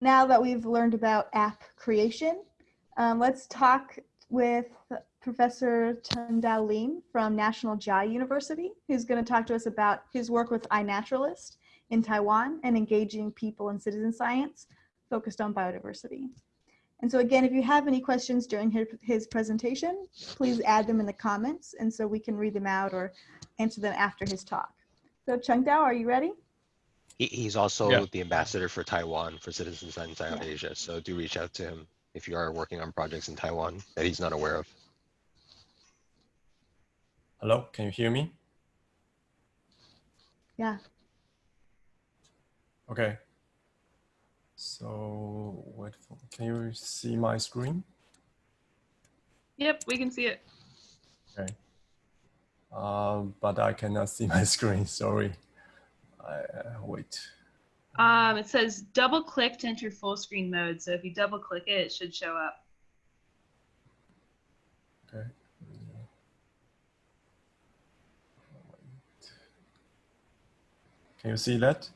now that we've learned about app creation, um, let's talk with Professor Chengdao Lin from National Chiayi University, who's going to talk to us about his work with iNaturalist in Taiwan and engaging people in citizen science focused on biodiversity. And so again, if you have any questions during his, his presentation, please add them in the comments and so we can read them out or answer them after his talk. So Chengdao, are you ready? He, he's also Yeah. the ambassador for Taiwan for Citizen Science Yeah. Asia. So do reach out to him if you are working on projects in Taiwan that he's not aware of. Hello, can you hear me? Yeah. Okay. So wait, for, can you see my screen? Yep, we can see it. Okay. Um, but I cannot see my screen. Sorry. I, uh, wait. Um, it says double click to enter full screen mode. So if you double click it, it should show up. Okay. Can you see that?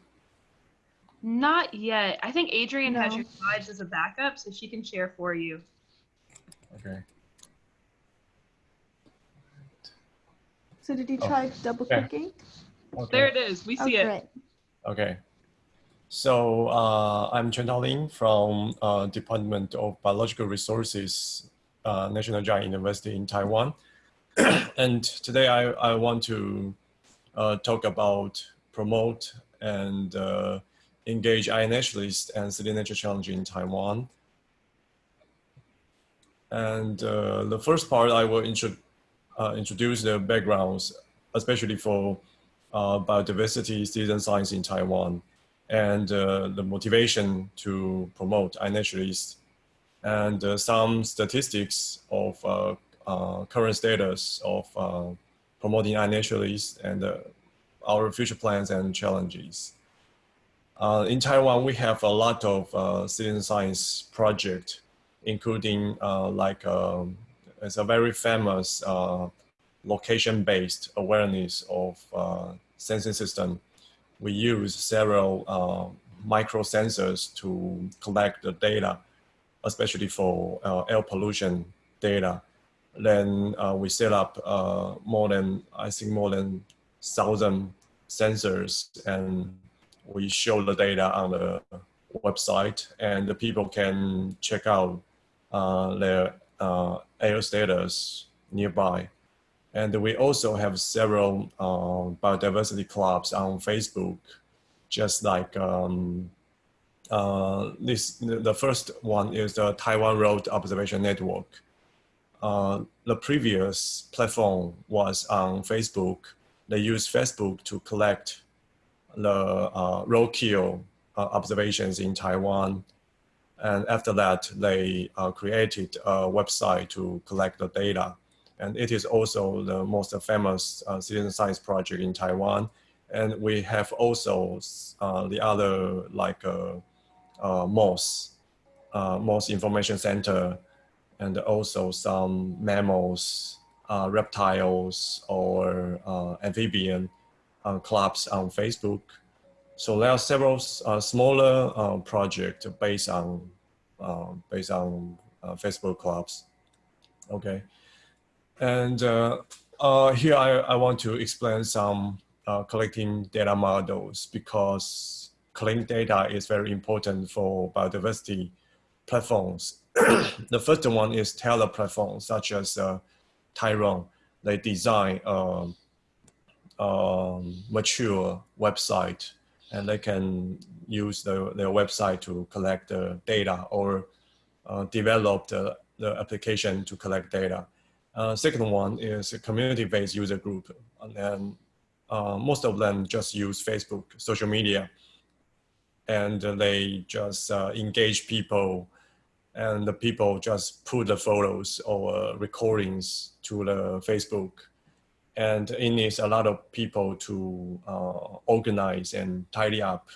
Not yet. I think Adrian has your slides as a backup, so she can share for you. Okay. So did you Oh, try double clicking? Okay. There it is. We Oh, see it. Okay. So uh, I'm Chen Taoling from uh, Department of Biological Resources, uh, National Chiayi University in Taiwan. and today I, I want to uh, talk about promote and uh, engage iNaturalist and City Nature Challenge in Taiwan. And uh, the first part I will intro uh, introduce the backgrounds, especially for biodiversity, citizen science in Taiwan, and uh, the motivation to promote iNaturalist, and uh, some statistics of uh, uh, current status of uh, promoting iNaturalist and uh, our future plans and challenges. Uh, in Taiwan, we have a lot of uh, citizen science project, including uh, like um, it's a very famous uh, location-based awareness of uh, sensing system. We use several uh, micro sensors to collect the data, especially for uh, air pollution data. Then uh, we set up uh, more than, I think more than thousand sensors and we show the data on the website and the people can check out uh, their uh, air status nearby. And we also have several uh, biodiversity clubs on Facebook, just like um, uh, this. The first one is the Taiwan Road Observation Network. Uh, the previous platform was on Facebook. They use Facebook to collect the uh, roadkill uh, observations in Taiwan. And after that, they uh, created a website to collect the data. And it is also the most famous uh, citizen science project in Taiwan. And we have also uh, the other like uh, uh, MOS, uh, MOS Information Center, and also some mammals, uh, reptiles, or uh, amphibian uh, clubs on Facebook. So there are several smaller projects based on based on Facebook clubs. Okay, and uh, uh, here I, I want to explain some uh, collecting data models because collecting data is very important for biodiversity platforms. the first one is Taylor platforms such as uh, TaiRON. They design a, um, mature website and they can use the, their website to collect the data or uh, develop the, the application to collect data. Uh, second one is a community-based user group. And then uh, most of them just use Facebook, social media, and they just uh, engage people and the people just put the photos or recordings to the Facebook. And it needs a lot of people to uh, organize and tidy up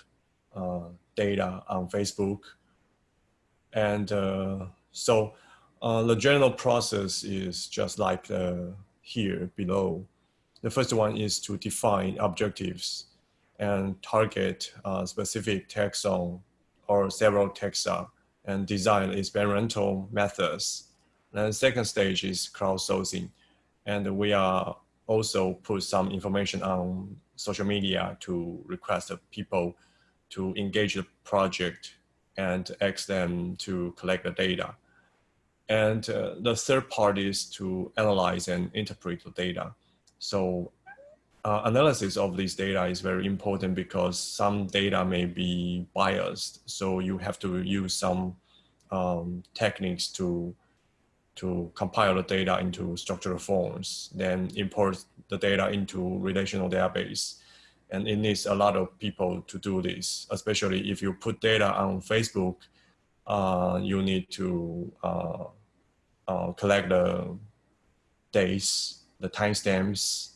uh, data on Facebook. And uh, so uh, the general process is just like uh, here below. The first one is to define objectives and target uh, specific taxon or several taxa and design experimental methods. Then second stage is crowdsourcing. And we are also put some information on social media to request people to engage the project and ask them to collect the data. And uh, the third part is to analyze and interpret the data. So uh, analysis of this data is very important because some data may be biased. So you have to use some um, techniques to to compile the data into structural forms, then import the data into relational database. And it needs a lot of people to do this, especially if you put data on Facebook, uh, you need to uh, uh, collect the dates, the timestamps,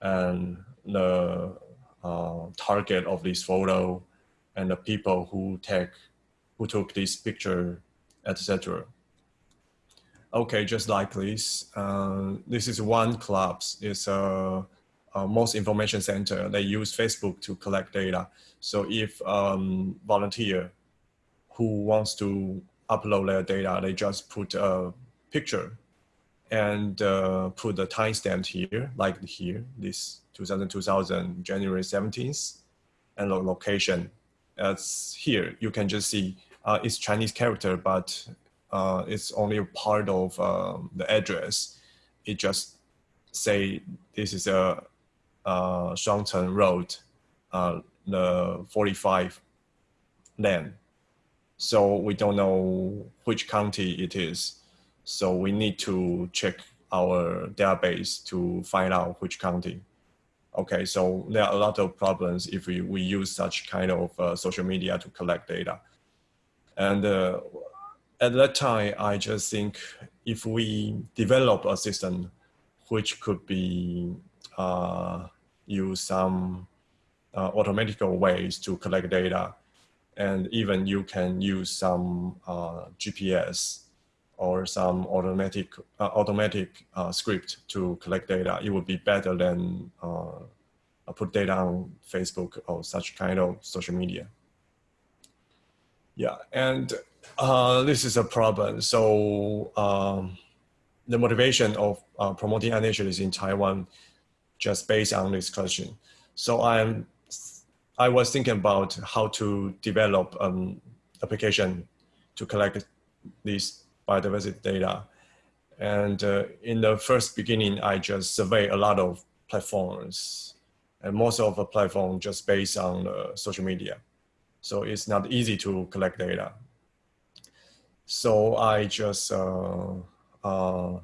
and the uh, target of this photo, and the people who take, who took this picture, etc. Okay, just like this, uh, this is one club. It's a, a, most information center. They use Facebook to collect data. So if um, volunteer who wants to upload their data, they just put a picture and uh, put the timestamp here, like here, this 2000, 2000, January 17th, and the location. As here, you can just see uh, it's Chinese character, but uh, it's only a part of um, the address. It just say this is a uh, Shuangcheng Road, uh, the 45 land. So we don't know which county it is. So we need to check our database to find out which county. Okay, so there are a lot of problems if we, we use such kind of uh, social media to collect data. And uh, at that time, I just think if we develop a system which could be uh, use some uh, automatical ways to collect data, and even you can use some uh, GPS or some automatic uh, automatic uh, script to collect data, it would be better than uh, put data on Facebook or such kind of social media. Yeah, and uh, this is a problem. So um, the motivation of uh, promoting iNaturalist in Taiwan just based on this question. So I'm, I was thinking about how to develop an um, application to collect this biodiversity data. And uh, in the first beginning, I just survey a lot of platforms and most of the platform just based on uh, social media. So it's not easy to collect data. So I just uh, uh,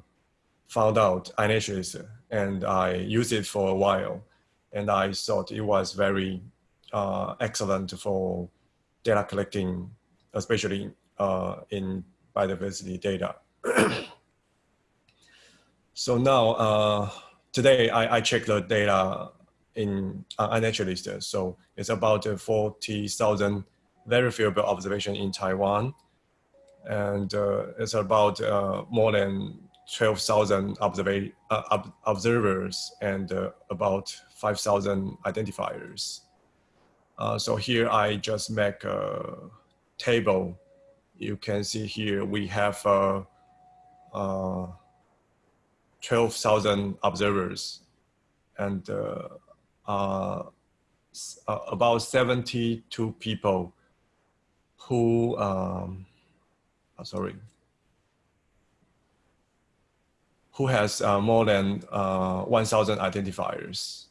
found out iNaturalist and I used it for a while. And I thought it was very uh, excellent for data collecting, especially uh, in biodiversity data. so now, uh, today I, I check the data in uh, iNaturalist. So it's about 40,000 verifiable observation in Taiwan and uh, it's about uh, more than 12,000 uh, observers and uh, about 5,000 identifiers. Uh, so here I just make a table. You can see here we have uh, 12,000 observers and about 72 people who um, uh, sorry, who has uh, more than uh, 1,000 identifiers.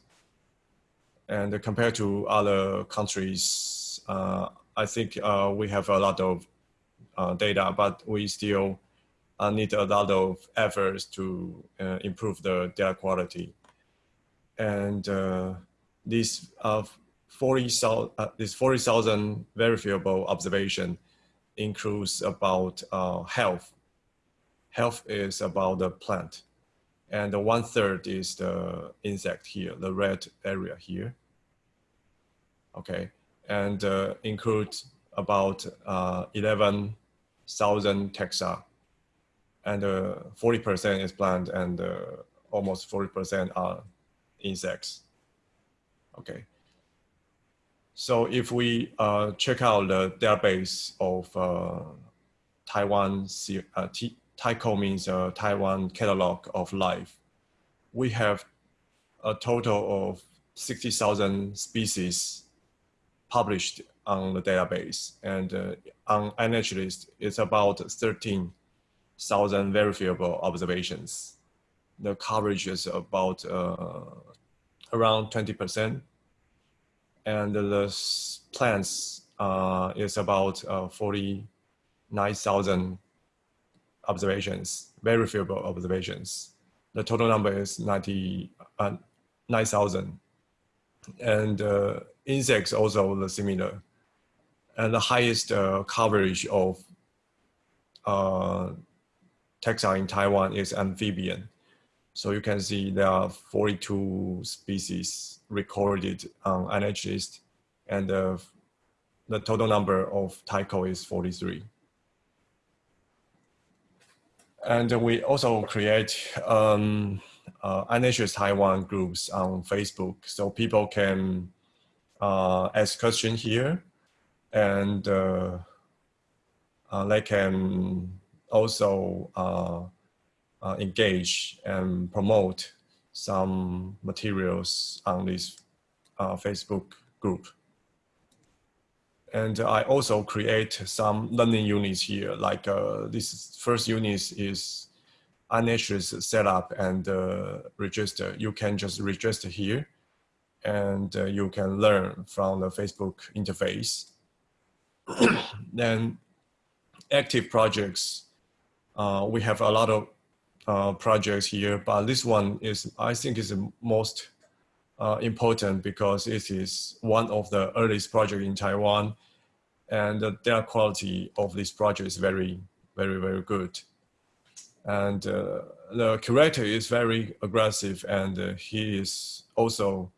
And compared to other countries, uh, I think uh, we have a lot of uh, data, but we still need a lot of efforts to improve the data quality. And this 40,000 this 40,000 verifiable observation includes about uh, health. Health is about the plant. And the one third is the insect here, the red area here. Okay, and uh, includes about uh, 11,000 taxa. And 40% uh, is plant and uh, almost 40% are insects. Okay. So if we uh, check out the database of uh, Taiwan, uh, means uh, Taiwan Catalog of Life, we have a total of 60,000 species published on the database. And uh, on iNaturalist, it's about 13,000 verifiable observations. The coverage is about uh, around 20%. And the plants uh, is about uh, 49,000 observations, verifiable observations. The total number is 90, uh, 9,000. And uh, insects also the similar. And the highest uh, coverage of uh, taxa in Taiwan is amphibian. So you can see there are 42 species recorded on iNaturalist and uh, the total number of TaiCoL is 43. And we also create um, uh, Taiwan groups on Facebook so people can uh, ask questions here and uh, uh, they can also uh, uh, engage and promote some materials on this uh, Facebook group. And I also create some learning units here, like uh, this first unit is iNaturalist setup and register. You can just register here and you can learn from the Facebook interface. then active projects, uh, we have a lot of uh, projects here, but this one is, I think is the most uh, important because it is one of the earliest project in Taiwan and the data quality of this project is very, very, very good. And uh, the curator is very aggressive and uh, he is also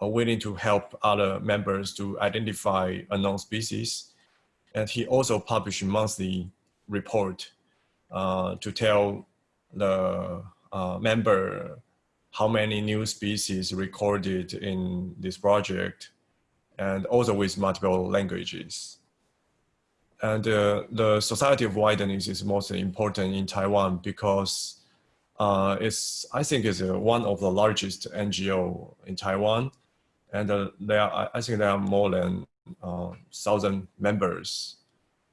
uh, willing to help other members to identify unknown species. And he also published monthly report uh, to tell the uh, member how many new species recorded in this project and also with multiple languages. And uh, the Society of Wilderness is most important in Taiwan because uh, it's, I think it's uh, one of the largest NGO in Taiwan. And uh, there are, I think there are more than thousand members.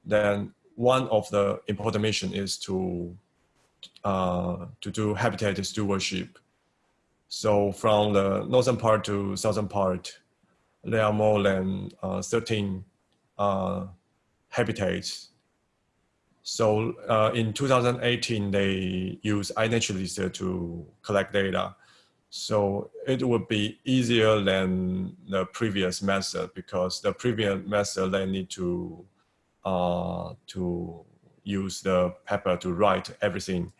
Then one of the important mission is to, uh, to do habitat stewardship. So from the northern part to southern part, there are more than uh, 13 uh, habitats. So uh, in 2018, they use iNaturalist to collect data. So it would be easier than the previous method because the previous method they need to uh, to use the paper to write everything,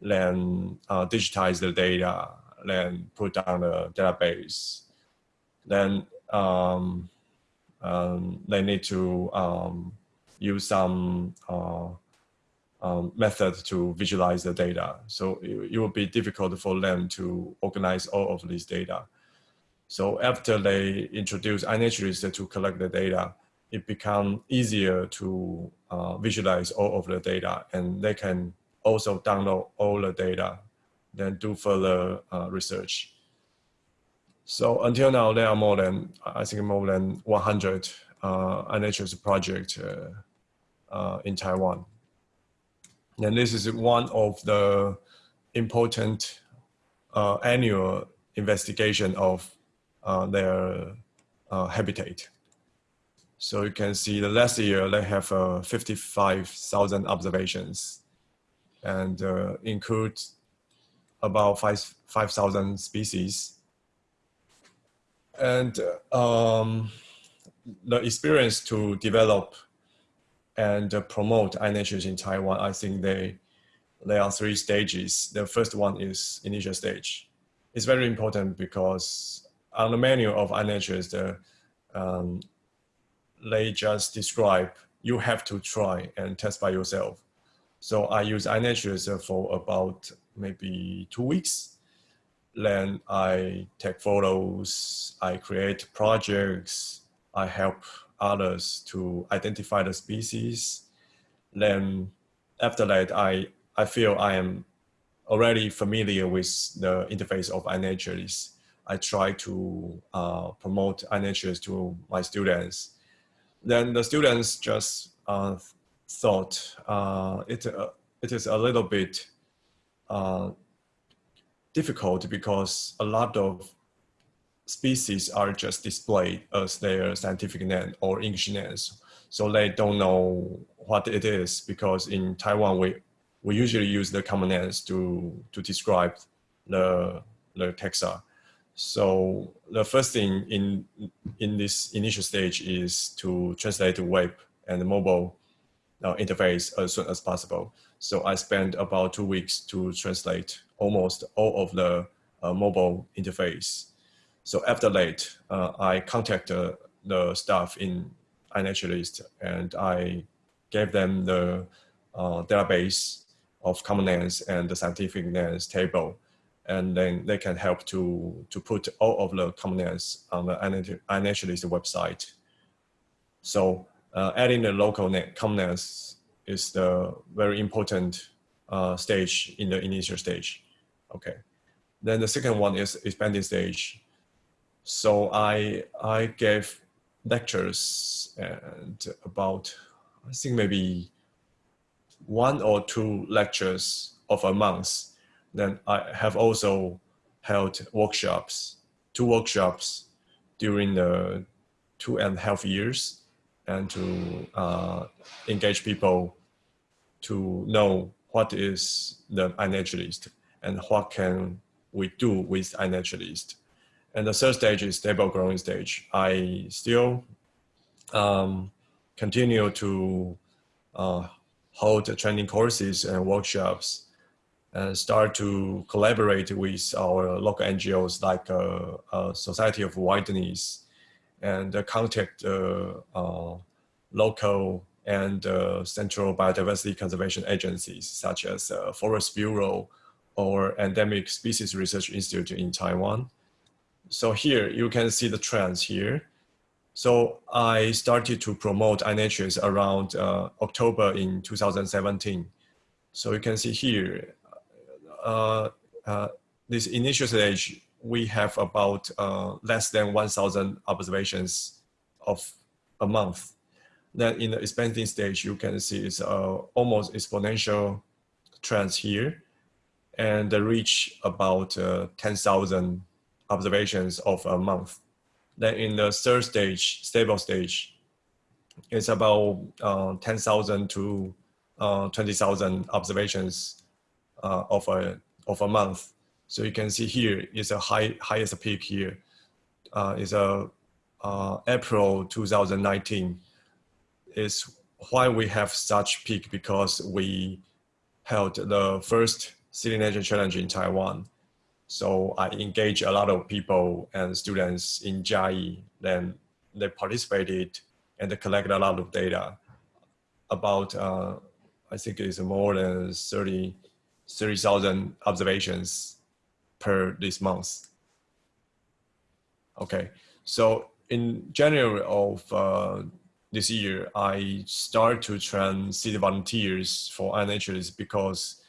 then uh, digitize the data, then put down the database, then um, um, they need to um, use some uh, um, method to visualize the data. So it, it will be difficult for them to organize all of these data. So after they introduce iNaturalist to collect the data, it become easier to uh, visualize all of the data and they can also download all the data, then do further uh, research. So until now, there are more than, I think more than 100 uh, iNaturalist project uh, uh, in Taiwan. And this is one of the important uh, annual investigation of uh, their uh, habitat. So you can see the last year they have uh, 55,000 observations and uh, include about 5,000 species. And um, the experience to develop and uh, promote iNaturalist in Taiwan, I think they there are three stages. The first one is initial stage. It's very important because on the menu of iNaturalist, uh, um, they just describe you have to try and test by yourself. So I use iNaturalist for about maybe two weeks. Then I take photos, I create projects, I help others to identify the species. Then after that, I, I feel I am already familiar with the interface of iNaturalist. I try to uh, promote iNaturalist to my students. Then the students just uh, thought uh, it, uh, it is a little bit uh, difficult because a lot of species are just displayed as their scientific name or English names. So they don't know what it is because in Taiwan, we, we usually use the common names to, to describe the, the taxa. So the first thing in, in this initial stage is to translate the web and mobile uh, interface as soon as possible. So I spent about two weeks to translate almost all of the uh, mobile interface. So after that, uh, I contacted the staff in iNaturalist and I gave them the uh, database of common names and the scientific names table. And then they can help to, to put all of the common names on the iNaturalist website. So uh, adding the local common names is the very important uh, stage in the initial stage. Okay. Then the second one is expanding stage. So I, I gave lectures and about, I think maybe one or two lectures of a month. Then I have also held workshops, two workshops during the two and a half years and to uh, engage people to know what is the iNaturalist and what can we do with iNaturalist. And the third stage is stable growing stage. I still um, continue to uh, hold training courses and workshops and start to collaborate with our local NGOs like uh, uh, Society of Wilderness and uh, contact uh, uh, local and central biodiversity conservation agencies such as Forest Bureau or Endemic Species Research Institute in Taiwan. So here you can see the trends here. So I started to promote iNaturalist around uh, October in 2017. So you can see here, uh, uh, this initial stage, we have about uh, less than 1,000 observations of a month. Then in the expanding stage, you can see it's uh, almost exponential trends here and reach about uh, 10,000 observations of a month. Then in the third stage, stable stage, it's about uh, 10,000 to uh, 20,000 observations uh, of, a, of a month. So you can see here is a high, highest peak here. Uh, is a uh, April 2019 is why we have such peak because we held the first City Nature Challenge in Taiwan. So I engage a lot of people and students in Chiayi. Then they participated and they collected a lot of data about, uh, I think it's more than 30, 30,000 observations per this month. Okay, so in January of uh, this year, I start to train city volunteers for iNaturalist because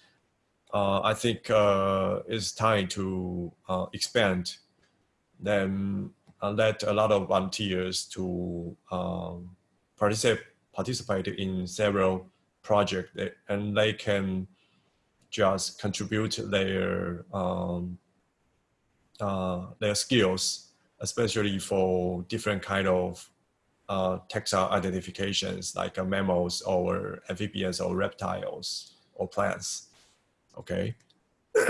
I think uh, it's time to uh, expand. Then uh, let a lot of volunteers to um, participate participate in several projects and they can just contribute their um, uh, their skills, especially for different kind of uh, taxa identifications like uh, mammals or amphibians or reptiles or plants okay?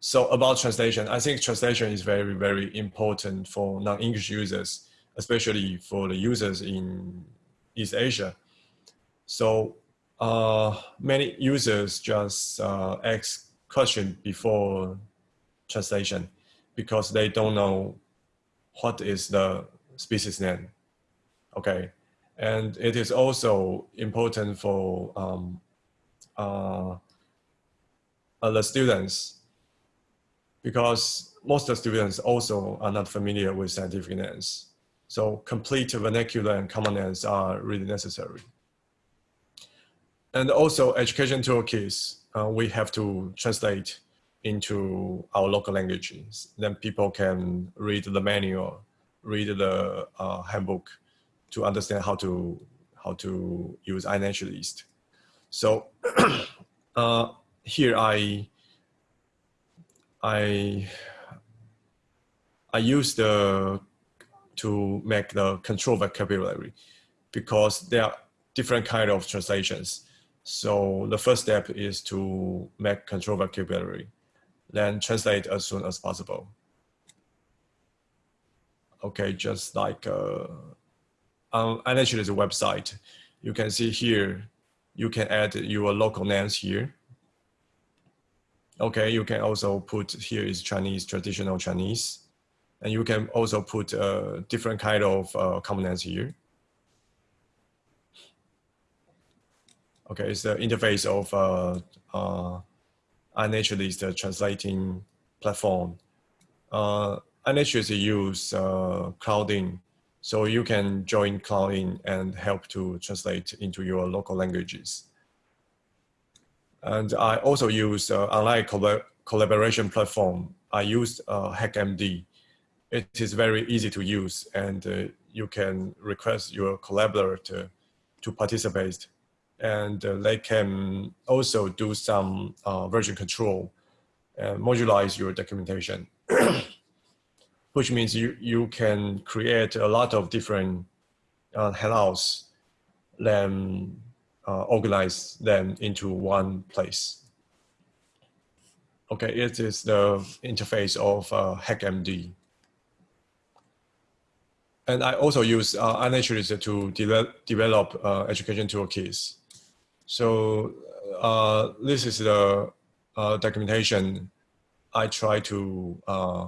so about translation, I think translation is very, very important for non-English users, especially for the users in East Asia. So uh, many users just uh, ask question before translation because they don't know what is the species name. Okay, and it is also important for um, uh, uh, the students because most of the students also are not familiar with scientific names. So complete vernacular and common names are really necessary. And also education toolkits, uh, we have to translate into our local languages. Then people can read the manual, read the uh, handbook to understand how to how to use iNaturalist. So uh, here I I I use the to make the control vocabulary because there are different kind of translations. So the first step is to make control vocabulary, then translate as soon as possible. Okay, just like uh, on iNaturalist website, you can see here, you can add your local names here. Okay, you can also put here is Chinese, traditional Chinese. And you can also put uh, different kind of uh, components here. Okay, it's the interface of uh, uh, translating platform. Uh, iNaturalist use uh, so you can join Crowdin and help to translate into your local languages. And I also use uh, online collab collaboration platform. I use uh, HackMD. It is very easy to use and uh, you can request your collaborator to participate and uh, they can also do some uh, version control and modularize your documentation, which means you, you can create a lot of different uh, handouts, then uh, organize them into one place. Okay, it is the interface of uh, HackMD. And I also use uh, iNaturalist to de develop uh, education toolkits. So uh, this is the uh, documentation I try to uh,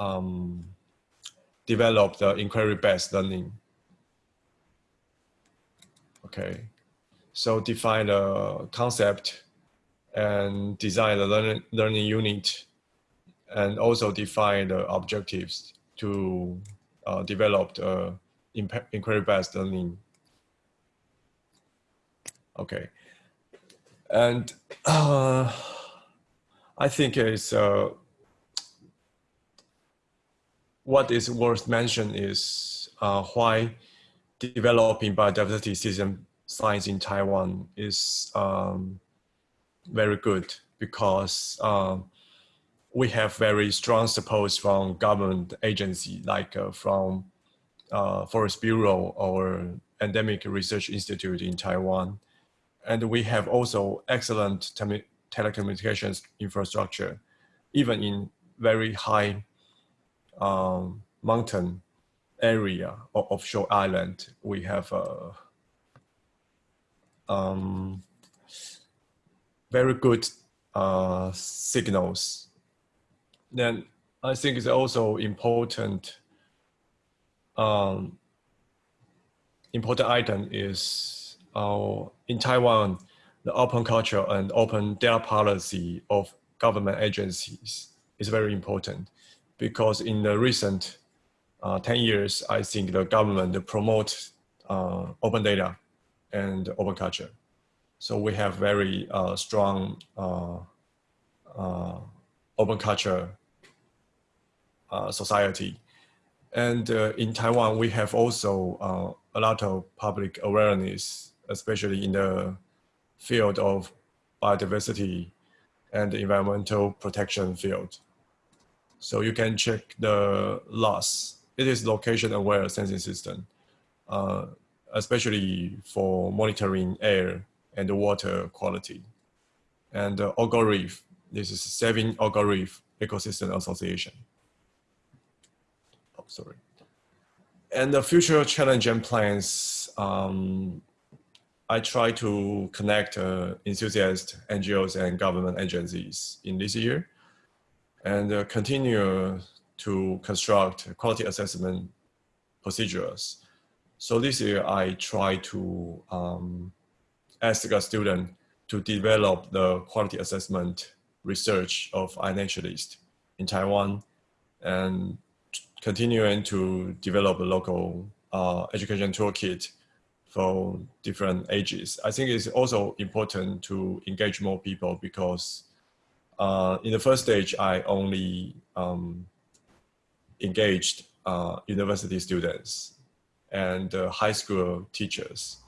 um, develop the inquiry-based learning. Okay, so define the concept and design the learning, learning unit and also define the objectives to uh, develop the inquiry-based learning Okay. And uh, I think it's uh, what is worth mention is uh, why developing biodiversity citizen science in Taiwan is um, very good because um, we have very strong support from government agency like uh, from uh, Forest Bureau or Endemic Research Institute in Taiwan. And we have also excellent tele telecommunications infrastructure, even in very high um, mountain area or offshore island. We have uh, um, very good uh, signals. Then I think it's also important um, important item is uh, in Taiwan, the open culture and open data policy of government agencies is very important because in the recent uh, 10 years, I think the government promote uh, open data and open culture. So we have very uh, strong uh, uh, open culture uh, society. And in Taiwan, we have also a lot of public awareness especially in the field of biodiversity and environmental protection field. So you can check the LASS. It is location aware sensing system, uh, especially for monitoring air and water quality. And uh, Ogo Reef, this is Saving Ogo Reef Ecosystem Association. Oh, sorry. And the future challenge and plans, um, I try to connect uh, enthusiasts, NGOs, and government agencies in this year and uh, continue to construct quality assessment procedures. So this year I try to um, ask a student to develop the quality assessment research of iNaturalist in Taiwan and continuing to develop a local uh, education toolkit for different ages. I think it's also important to engage more people because uh, in the first stage, I only um, engaged uh, university students and uh, high school teachers.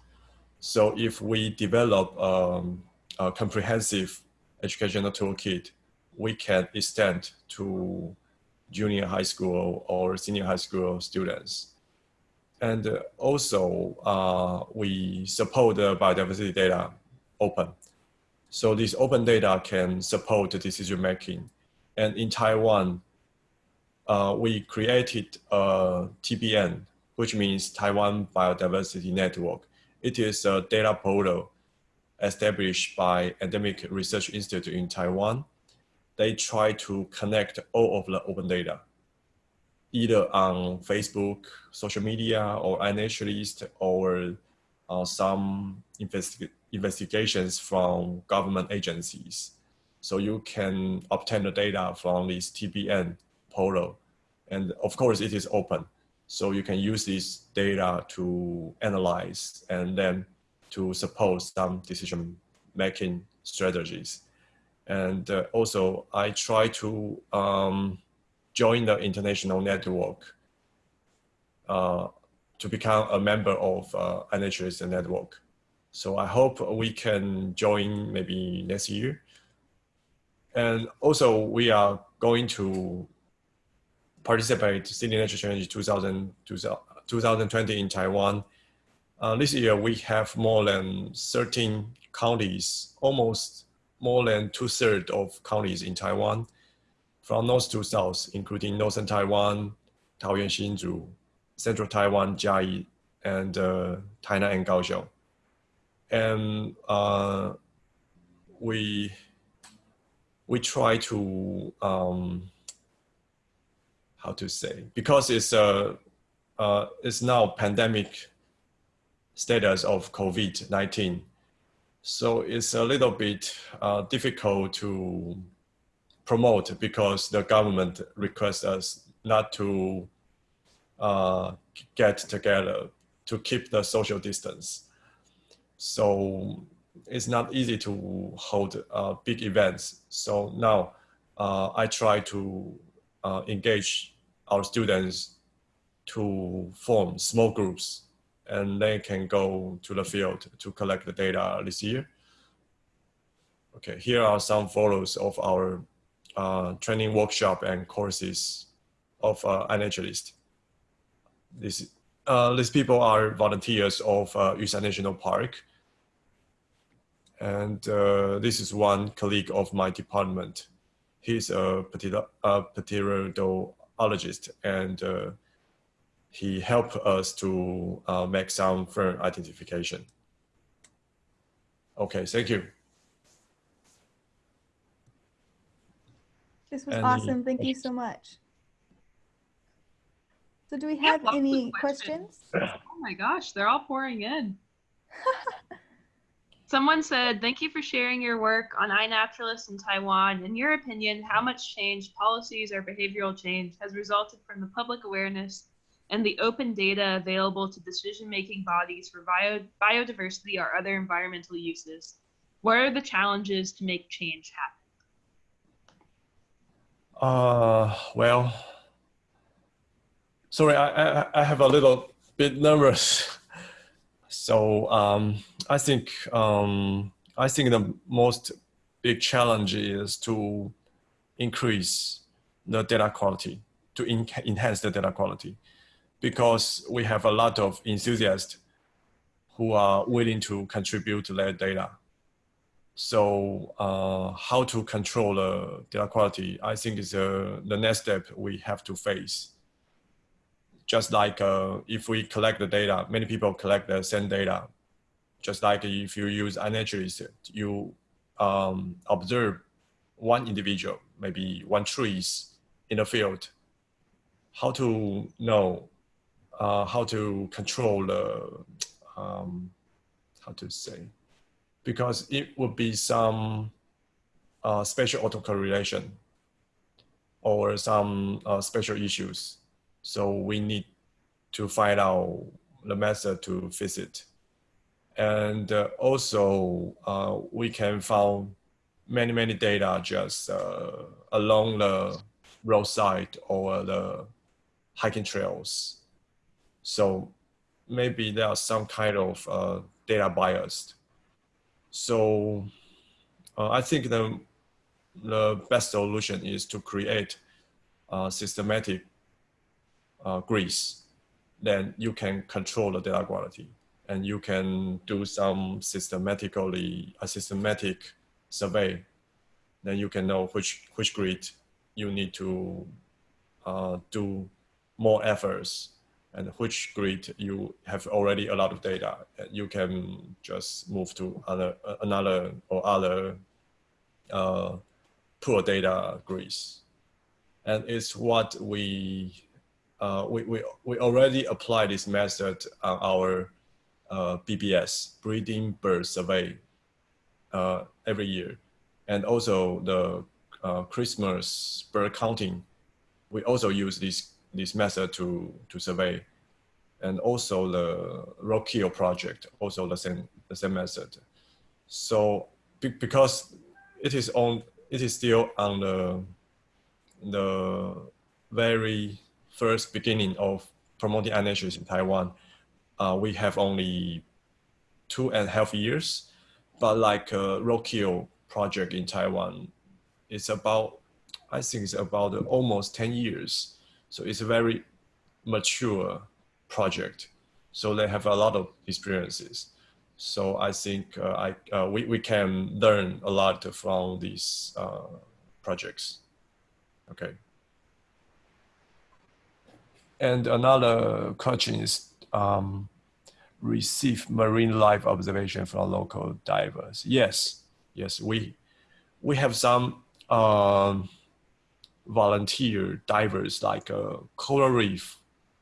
So if we develop um, a comprehensive educational toolkit, we can extend to junior high school or senior high school students. And uh, also, uh, we support the biodiversity data open. So this open data can support the decision making. And in Taiwan, uh, we created a TBN, which means Taiwan Biodiversity Network. It is a data portal established by Endemic Research Institute in Taiwan. They try to connect all of the open data, either on Facebook, social media, or iNaturalist, or uh, some investi investigations from government agencies. So you can obtain the data from this TBN portal. And of course, it is open. So you can use this data to analyze and then to support some decision making strategies. And uh, also, I try to um, join the international network uh, to become a member of uh, iNaturalist network. So I hope we can join maybe next year. And also, we are going to participate City Nature Challenge 2000, 2020 in Taiwan. Uh, this year we have more than 13 counties, almost more than two thirds of counties in Taiwan, from north to south, including northern Taiwan, Taoyuan, Hsinchu, central Taiwan, Chiayi, and uh, Tainan and Kaohsiung. And uh, we we try to um, how to say because it's a uh, it's now pandemic status of COVID nineteen, so it's a little bit uh, difficult to promote because the government requests us not to uh, get together to keep the social distance. So it's not easy to hold uh, big events. So now uh, I try to uh, engage our students to form small groups and they can go to the field to collect the data this year. Okay, here are some photos of our uh, training workshop and courses of uh, iNaturalist. This, uh, these people are volunteers of uh, National Park. And uh, this is one colleague of my department. He's a pteridologist ologist and uh, he helped us to uh, make some firm identification. Okay, thank you. This was Any awesome. Thank you so much. So do we have lots of any questions. questions? Oh my gosh, they're all pouring in. Someone said, Thank you for sharing your work on iNaturalist in Taiwan. In your opinion, how much change, policies, or behavioral change has resulted from the public awareness and the open data available to decision making bodies for bio- biodiversity or other environmental uses? What are the challenges to make change happen? Uh, well, sorry, I, I, I have a little bit nervous. So um, I think um, I think the most big challenge is to increase the data quality, to en enhance the data quality, because we have a lot of enthusiasts who are willing to contribute their data. So uh, how to control the data quality, I think is uh, the next step we have to face just like uh, if we collect the data, many people collect the same data. Just like if you use iNaturalist, you um, observe one individual, maybe one trees in a field. How to know, uh, how to control the, um, how to say, because it would be some uh, special autocorrelation or some uh, special issues So we need to find out the method to fix it. And uh, also uh, we can find many, many data just uh, along the roadside or the hiking trails. So maybe there are some kind of uh, data biased. So uh, I think the, the best solution is to create uh, systematic uh, grids. Then you can control the data quality and you can do some systematically a systematic survey. Then you can know which which grid you need to uh, do more efforts and which grid you have already a lot of data. You can just move to other, another or other uh, poor data grids. And it's what we, uh, we, we, we already apply this method on our uh, BBS, Breeding Bird Survey, uh, every year. And also the uh, Christmas bird counting, we also use this this method to, to survey. And also the Roadkill project, also the same, the same method. So be, because it is on, it is still on the, the very first beginning of promoting iNaturalist in Taiwan, uh, we have only two and a half years, but like a Roadkill project in Taiwan, it's about, I think it's about almost 10 years. So it's a very mature project. So they have a lot of experiences. So I think uh, I, uh, we, we can learn a lot from these uh, projects. Okay. And another question is um, receive marine life observation from local divers. Yes, yes, we we have some um, volunteer divers like uh, Coral Reef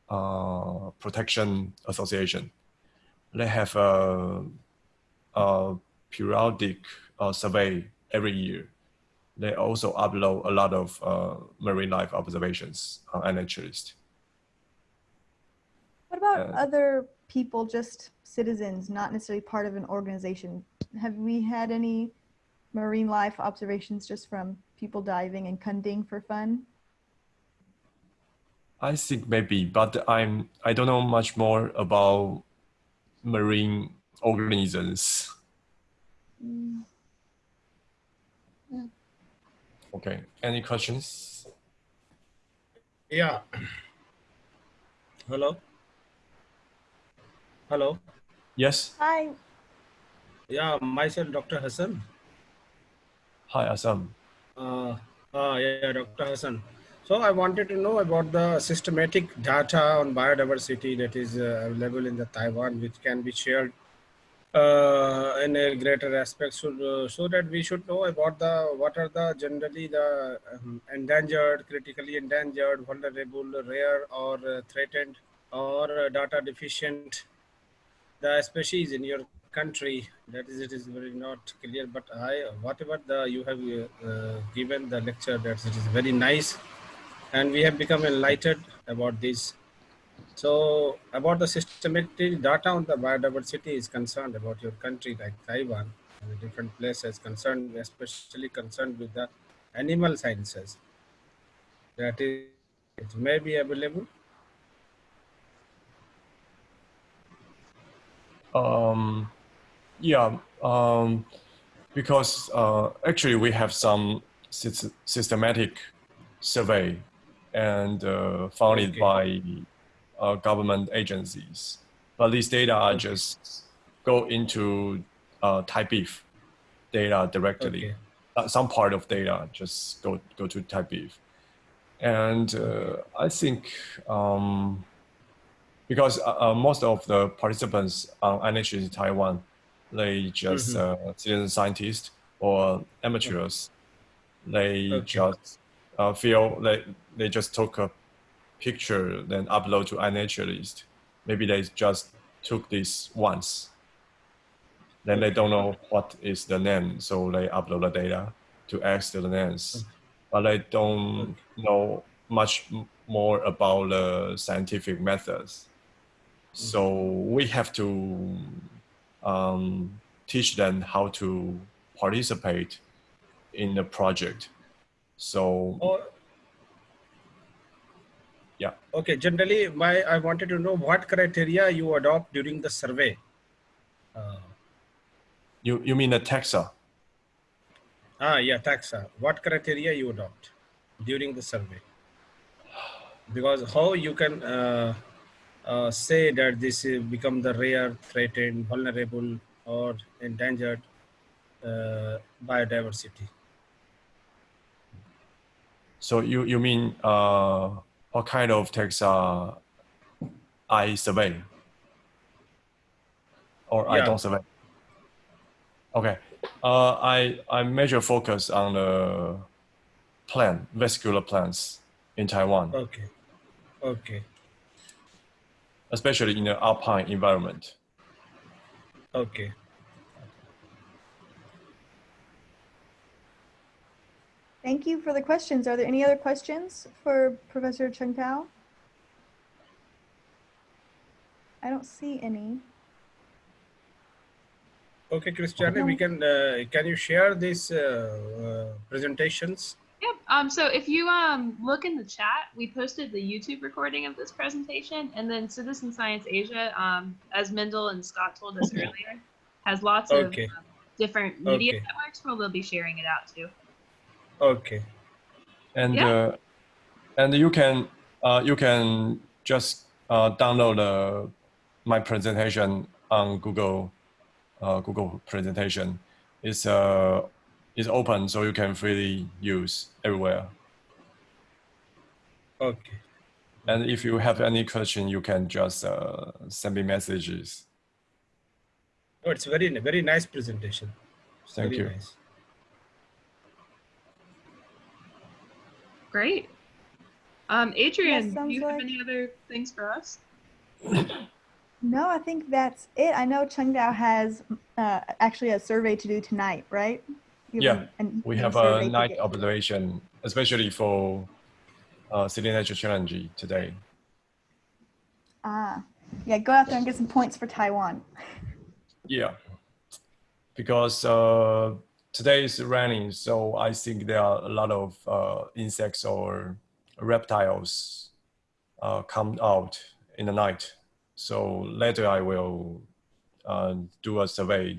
uh, Protection Association. They have a, a periodic uh, survey every year. They also upload a lot of uh, marine life observations on iNaturalist. What about Uh, other people, just citizens, not necessarily part of an organization? Have we had any marine life observations just from people diving and cunding for fun? I think maybe, but I'm I don't know much more about marine organisms. Mm, Okay, any questions? Yeah. Hello. Hello. Yes. Hi, Yeah, myself, Dr. Hassan. Hi, Assam. Uh, uh, yeah, Dr. Hassan. So I wanted to know about the systematic data on biodiversity that is uh, available in the Taiwan, which can be shared uh, in a greater aspect, so, uh, so that we should know about the what are the generally the um, endangered, critically endangered, vulnerable, rare, or uh, threatened, or uh, data deficient the species in your country that is it is very not clear but i whatever the you have uh, uh, given the lecture that it is very nice. And we have become enlightened about this. So about the systematic data on the biodiversity is concerned about your country like taiwan and different places concerned especially concerned with the animal sciences. That is it may be available Um, yeah, um, because uh, actually we have some systematic survey and uh, funded Okay. by uh, government agencies. But these data are just go into uh, TaiBIF data directly. okay Uh, some part of data just go go to TaiBIF. And uh, I think um, because uh, uh, most of the participants on NH in Taiwan, they just uh, citizen scientists or amateurs. They Okay. just uh, feel they they just took a picture then upload to iNaturalist. Maybe they just took this once. Then they don't know what is the name, so they upload the data to ask the names, but they don't know much more about the scientific methods. So we have to um, teach them how to participate in the project. So Or, Yeah. Okay. Generally, my I wanted to know what criteria you adopt during the survey. Uh, you you mean a taxa? ah, yeah, taxa. What criteria you adopt during the survey? Because how you can uh, uh, say that this is become the rare, threatened, vulnerable, or endangered uh, biodiversity? So you you mean uh, what kind of taxa I survey or I don't survey? Okay, uh, I I measure focus on the plant vascular plants in Taiwan, Okay. Okay. Especially in the alpine environment. Okay. Thank you for the questions. Are there any other questions for Professor Chung Tao? I don't see any. Okay, Christiane, we can, uh, can you share these uh, uh, presentations? Yep. Um, so if you um, look in the chat, we posted the YouTube recording of this presentation, and then Citizen Science Asia, um, as Mendel and Scott told us earlier, has lots of um, different media Okay. networks where they'll be sharing it out too. Okay. and Yeah. uh, and you can uh, you can just uh, download uh, my presentation on Google uh, Google presentation. It's uh it's open, so you can freely use everywhere. Okay. And if you have any question, you can just uh, send me messages. Oh, it's very, very nice presentation. It's Thank very you. Nice. Great. Um, Adrian, do sounds you have like- any other things for us? No, I think that's it. I know Chung Dao has uh, actually a survey to do tonight, right? Yeah, We have a night observation, especially for uh, City Nature Challenge today. Ah, yeah, go out there and get some points for Taiwan. Yeah, because uh, today is raining, so I think there are a lot of uh, insects or reptiles uh, come out in the night. So later I will uh, do a survey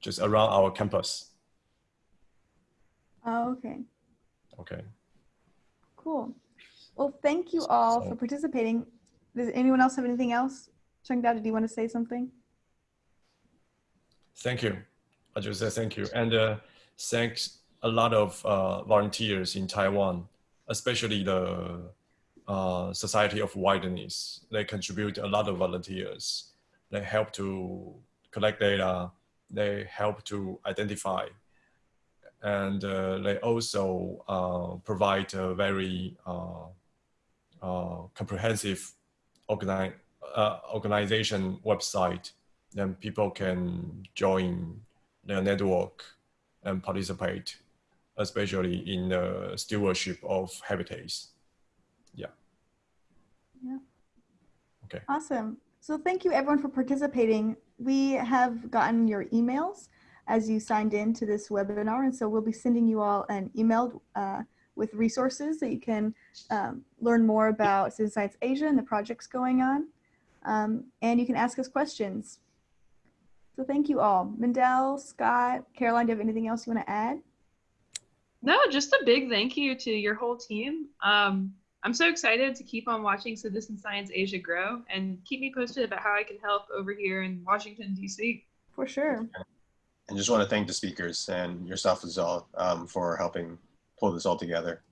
just around our campus. Oh, okay, Okay. cool. Well, thank you all So- for participating. Does anyone else have anything else? Chung Dao, did you want to say something? Thank you. I just say thank you. And uh, thanks a lot of uh, volunteers in Taiwan, especially the uh, Society of Wilderness. They contribute a lot of volunteers. They help to collect data. They help to identify. And uh, they also uh, provide a very uh, uh, comprehensive organi- uh, organization website then people can join the network and participate, especially in the stewardship of habitats. Yeah. Yeah. Okay. Awesome. So thank you everyone for participating. We have gotten your emails as you signed in to this webinar. And so we'll be sending you all an email uh, with resources that you can um, learn more about Citizen Science Asia and the projects going on. Um, and you can ask us questions. So thank you all. Mendel, Scott, Caroline, do you have anything else you want to add? No, just a big thank you to your whole team. Um, I'm so excited to keep on watching Citizen Science Asia grow and keep me posted about how I can help over here in Washington, D.C. For sure. And just want to thank the speakers and yourself as well um, for helping pull this all together.